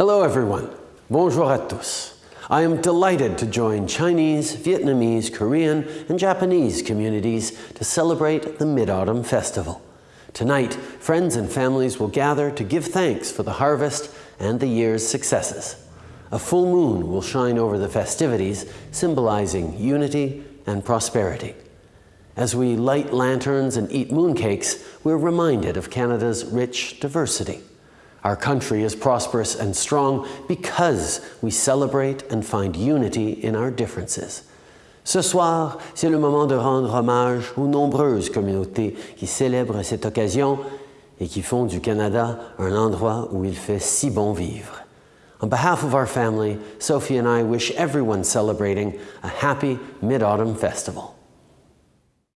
Hello everyone. Bonjour à tous. I am delighted to join Chinese, Vietnamese, Korean, and Japanese communities to celebrate the Mid-Autumn Festival. Tonight, friends and families will gather to give thanks for the harvest and the year's successes. A full moon will shine over the festivities, symbolizing unity and prosperity. As we light lanterns and eat mooncakes, we're reminded of Canada's rich diversity. Our country is prosperous and strong because we celebrate and find unity in our differences. Ce soir, c'est le moment de rendre hommage aux nombreuses communautés qui célèbrent cette occasion et qui font du Canada un endroit où il fait si bon vivre. On behalf of our family, Sophie and I wish everyone celebrating a happy Mid-Autumn Festival.